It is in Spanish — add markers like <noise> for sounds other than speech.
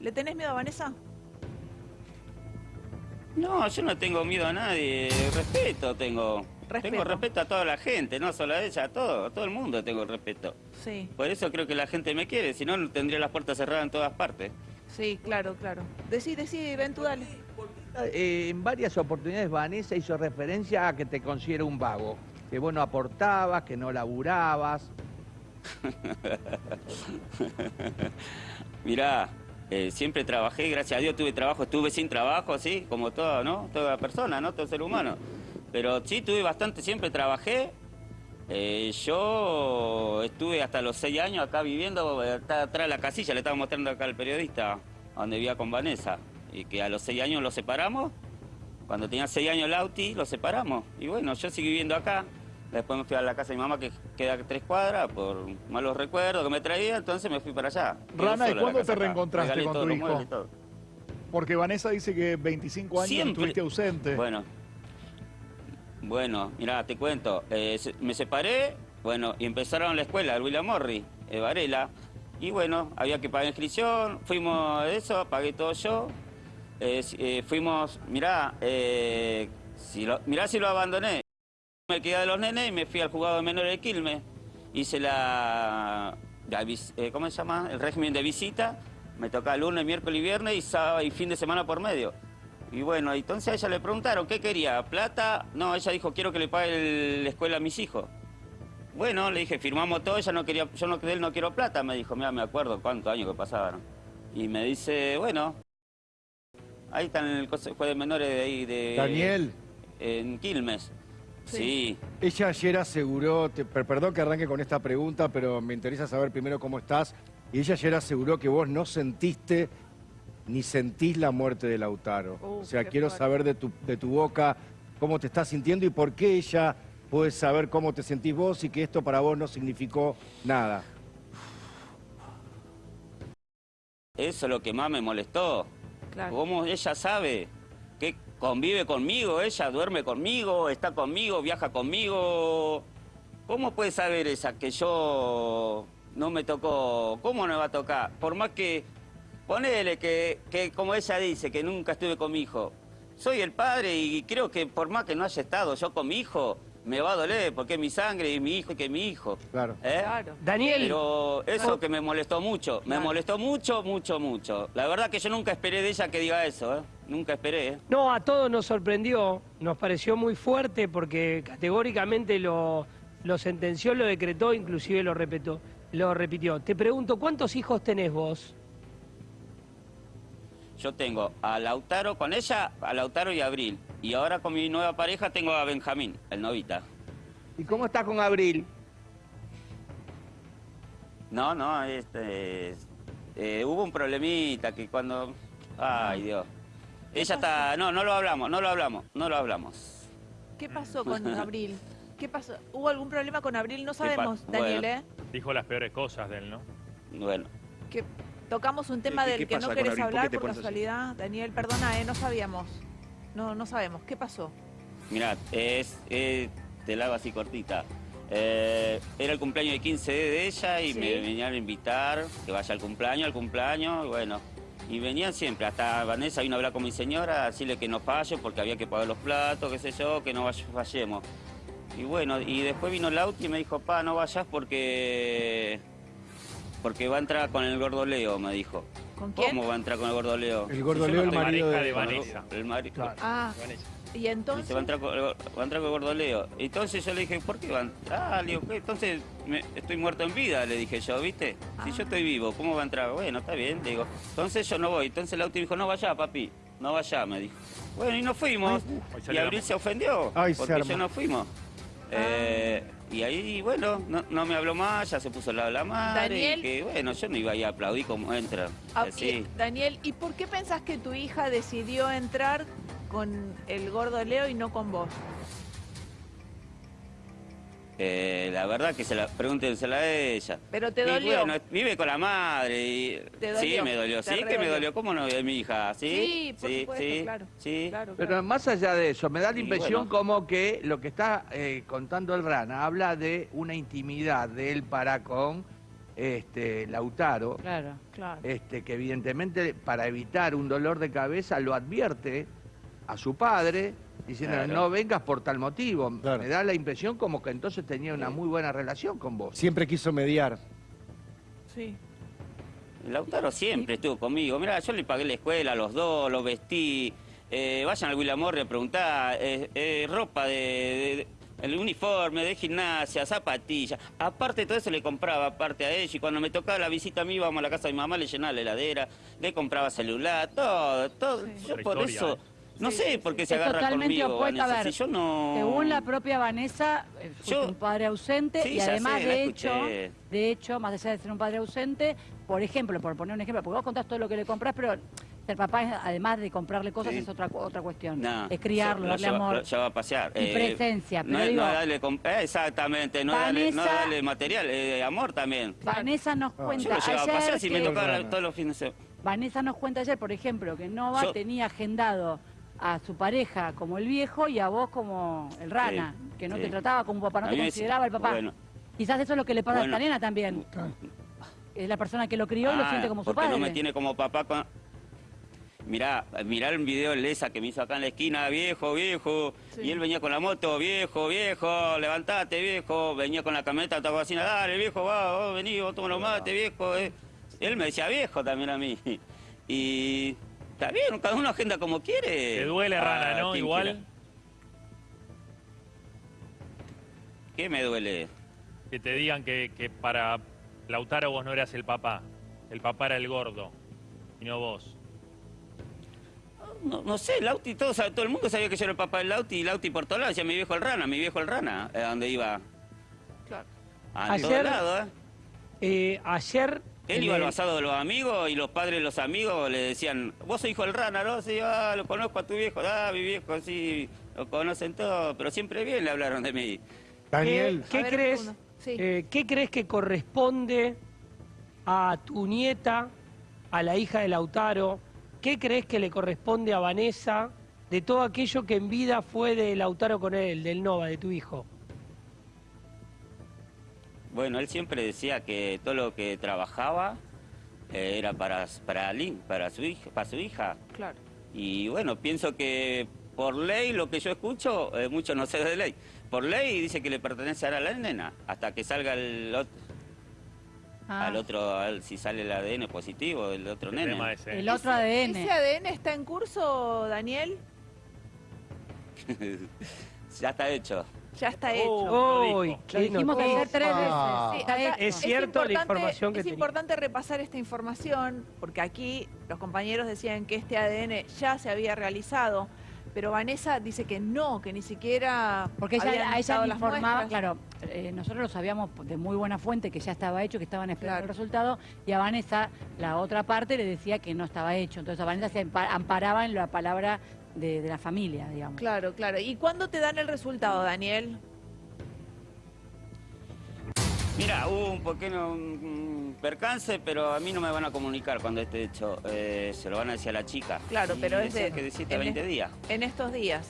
¿Le tenés miedo a Vanessa? No, yo no tengo miedo a nadie, respeto tengo. Respeto. Tengo respeto a toda la gente, no solo a ella, a todo, a todo el mundo tengo respeto. Sí, Por eso creo que la gente me quiere, si no tendría las puertas cerradas en todas partes. sí, claro, claro. Decí, decí, ven tú, dale. Eh, en varias oportunidades Vanessa hizo referencia a que te considera un vago, que vos no aportabas, que no laburabas. <laughs> Mirá, eh, siempre trabajé, gracias a Dios tuve trabajo, estuve sin trabajo, así, como toda, ¿no? Toda persona, ¿no? Todo ser humano. Pero sí, tuve bastante, siempre trabajé. Eh, yo estuve hasta los seis años acá viviendo, atrás de la casilla, le estaba mostrando acá al periodista, donde vivía con Vanessa. Y que a los seis años los separamos. Cuando tenía seis años Lauti, los separamos. Y bueno, yo seguí viviendo acá. Después me fui a la casa de mi mamá, que queda tres cuadras, por malos recuerdos que me traía, entonces me fui para allá. Rana, ¿y cuándo te reencontraste con tu hijo? Porque Vanessa dice que 25 años Siempre. estuviste ausente. Bueno, bueno, mira, te cuento. eh, me separé, bueno, y empezaron la escuela, el William Morri, eh, Varela. Y bueno, había que pagar inscripción, fuimos a eso, pagué todo yo. Eh, fuimos, mirá, si lo, mirá si lo abandoné. Me quedé de los nenes y me fui al juzgado de menores de Quilmes. Hice la, eh, ¿cómo se llama? El régimen de visita. Me tocaba lunes, miércoles y viernes y sábado y fin de semana por medio. Y bueno, entonces a ella le preguntaron, ¿qué quería? ¿Plata? No, ella dijo, quiero que le pague el- la escuela a mis hijos. Bueno, le dije, firmamos todo, ella no quería, yo no, de él no quiero plata, me dijo, mira, me acuerdo cuántos años que pasaban. Y me dice, bueno, ahí está en el Consejo de Menores de ahí de... Daniel, En Quilmes. Sí. ella ayer aseguró, te- perdón que arranque con esta pregunta, pero me interesa saber primero cómo estás. Y ella ayer aseguró que vos no sentiste ni sentís la muerte de Lautaro. Uh, o sea, quiero fuerte. saber de tu, de tu boca cómo te estás sintiendo y por qué ella puede saber cómo te sentís vos y que esto para vos no significó nada. Eso es lo que más me molestó. Claro. ¿Cómo ella sabe que convive conmigo, ella duerme conmigo, está conmigo, viaja conmigo? ¿Cómo puede saber esa que yo no me tocó? ¿Cómo no me va a tocar? Por más que, ponele que, que como ella dice, que nunca estuve con mi hijo. Soy el padre y creo que por más que no haya estado yo con mi hijo, me va a doler porque es mi sangre y mi hijo que es mi hijo. Claro. ¿Eh? Claro. Daniel, Pero eso que me molestó mucho, me Claro. molestó mucho, mucho, mucho. La verdad que yo nunca esperé de ella que diga eso, ¿eh? Nunca esperé, ¿eh? no, a todos nos sorprendió, nos pareció muy fuerte porque categóricamente lo, lo sentenció, lo decretó, inclusive lo repetió, lo repitió. Te pregunto, ¿cuántos hijos tenés vos? Yo tengo a Lautaro con ella, a Lautaro y a Abril. Y ahora con mi nueva pareja tengo a Benjamín, el novita. ¿Y cómo estás con Abril? No, no, este... eh, hubo un problemita que cuando... Ay, Dios. Ella está... No, no lo hablamos, no lo hablamos, no lo hablamos. ¿Qué pasó con <laughs> Abril? ¿Qué pasó? ¿Hubo algún problema con Abril? No sabemos, Daniel, bueno. ¿eh? Dijo las peores cosas de él, ¿no? Bueno, Que tocamos un tema ¿Qué- del qué que no querés hablar por así? casualidad. Daniel, perdona, ¿eh? No sabíamos. No, no sabemos. ¿Qué pasó? Mirá, es, eh, te la hago así cortita. Eh, era el cumpleaños de 15 de ella y Sí. me venían a invitar que vaya al cumpleaños, al cumpleaños, y bueno. Y venían siempre, hasta Vanessa vino a hablar con mi señora, a decirle que no falle porque había que pagar los platos, qué sé yo, que no fallemos. Y bueno, y después vino Lauti y me dijo, pa, no vayas porque... Porque va a entrar con el gordo Leo, me dijo. ¿Con quién? ¿Cómo va a entrar con el gordo Leo? El gordo Y yo Leo, el marido de, de Vanessa. El mari- Ah, y Dice, entonces... va a entrar con, va a entrar con el gordo Leo. Entonces yo le dije, ¿por qué va a entrar? Ah, le digo, ¿qué? entonces me- estoy muerto en vida, le dije yo, ¿viste? Si Ah. yo estoy vivo, ¿cómo va a entrar? Bueno, está bien, le digo. Entonces yo no voy. Entonces el auto dijo, no vaya, papi, no vaya, me dijo. Bueno, y nos fuimos. Ahí y Abril se ofendió, Ay, se porque armó. ya no fuimos. Eh, y ahí, bueno, no, no me habló más, ya se puso al lado de la madre. Daniel. y que, bueno, yo no iba a ir a aplaudir como entra. Ah, así. y- Daniel, ¿y por qué pensás que tu hija decidió entrar con el gordo Leo y no con vos? Eh, la verdad que se la pregúntensela a ella. Pero te Y dolió. bueno, vive con la madre y... Te Sí, dolió, me dolió. Sí, que me dolió. ¿Cómo no de mi hija? Sí, Sí, por supuesto, sí, claro. Sí. Claro, Pero más allá de eso, me da la Y impresión bueno. como que lo que está eh, contando el Rana habla de una intimidad de él para con este, Lautaro, Claro. Claro. este, que evidentemente para evitar un dolor de cabeza lo advierte a su padre, diciendo Claro. no vengas por tal motivo. Claro. Me da la impresión como que entonces tenía una muy buena relación con vos. Siempre quiso mediar. Sí. Lautaro siempre estuvo conmigo. Mira, yo le pagué la escuela a los dos, los vestí. Eh, vayan al Willamorre a preguntar. eh, eh, ropa de, de- El uniforme de gimnasia, zapatillas. Aparte de todo eso le compraba aparte a ella. Y cuando me tocaba la visita a mí, íbamos a la casa de mi mamá, le llenaba la heladera, le compraba celular, todo, todo. Sí. Yo por historia, eso, ¿eh? No Sí, sé por qué Es se agarra totalmente conmigo, opuesto. A Vanessa. ver, Si yo no... Según la propia Vanessa, eh, Yo- un padre ausente Sí, y ya además sé, de hecho, de hecho, más allá de ser un padre ausente, por ejemplo, por poner un ejemplo, porque vos contás todo lo que le compras, pero ser papá, además de comprarle cosas, Sí. es otra otra cuestión. No, es criarlo, lo darle lleva- amor. lo lleva a pasear. y presencia, No, pero digo- no darle eh, exactamente, no darle, no es Vanessa- darle material, eh, amor también. Vanessa nos Ah. cuenta Yo lo llevaba a ayer pasear si me tocaba todos los fines de semana. Vanessa nos cuenta ayer, por ejemplo, que Nova Yo- tenía agendado a su pareja como el viejo y a vos como el rana, Sí, que no sí. te trataba como papá, no A te consideraba el papá. bueno. Quizás eso es lo que le pasa a esta nena también. Es la persona que lo crió y lo Ah, siente como su padre. no me tiene como papá con... Mirá, mirá el video de Lesa que me hizo acá en la esquina, viejo, viejo. Sí. Y él venía con la moto, viejo, viejo, levantate, viejo. Venía con la camioneta, estaba así, dale, viejo, va, vos vení, vos toma los mates, viejo. eh. Él me decía viejo también a mí. <laughs> Y está bien, cada uno agenda como quiere. Te duele, Ah, Rana, ¿no? Igual. quiera. ¿Qué me duele? Que te digan que, que para Lautaro vos no eras el papá. El papá era el gordo. Y no vos. No, no sé, Lauti, todo, todo el mundo sabía que yo era el papá del Lauti y Lauti por todos lados, decía mi viejo el rana, mi viejo el rana, a donde iba. Claro. A Ayer- todos lados, ¿eh? Eh, ayer... Él iba al basado de los amigos y los padres de los amigos le decían, vos sos hijo del rana, ¿no? Sí, ah, lo conozco a tu viejo, ah, mi viejo, sí, lo conocen todos, pero siempre bien le hablaron de mí. Daniel, ¿Qué ver, crees. Sí. eh, ¿Qué crees que corresponde a tu nieta, a la hija de Lautaro? ¿Qué crees que le corresponde a Vanessa de todo aquello que en vida fue de Lautaro con él, del Nova, de tu hijo? Bueno, él siempre decía que todo lo que trabajaba eh, era para, para Lin, para su hija, para su hija. Claro. Y bueno, pienso que por ley, lo que yo escucho, eh, mucho no sé de ley, por ley dice que le pertenece ahora a la nena, hasta que salga el ot- Ah, al otro, al- si sale el ADN positivo del otro El nene. tema ese. el otro ADN. ¿Ese ADN está en curso, Daniel? <laughs> ya está hecho. Ya está Oh. hecho. dijo. Lo qué dijimos noticia. ayer tres veces. Ah. Sí, Está acá hecho. Es cierto la información que Es tenía. importante repasar esta información porque aquí los compañeros decían que este ADN ya se había realizado, pero Vanessa dice que no, que ni siquiera Porque habían ella, a ella estado le las informaba, muestras. claro, eh, nosotros lo sabíamos de muy buena fuente que ya estaba hecho, que estaban esperando Claro. el resultado, y a Vanessa, la otra parte, le decía que no estaba hecho. Entonces a Vanessa se ampa- amparaba en la palabra de, de la familia, digamos. Claro, claro. ¿Y cuándo te dan el resultado, Daniel? Mira, hubo un pequeño mm, percance, pero a mí no me van a comunicar cuando esté hecho. Eh, se lo van a decir a la chica. Claro, Y pero es de- que de 7 a en 20 es- días. En estos días.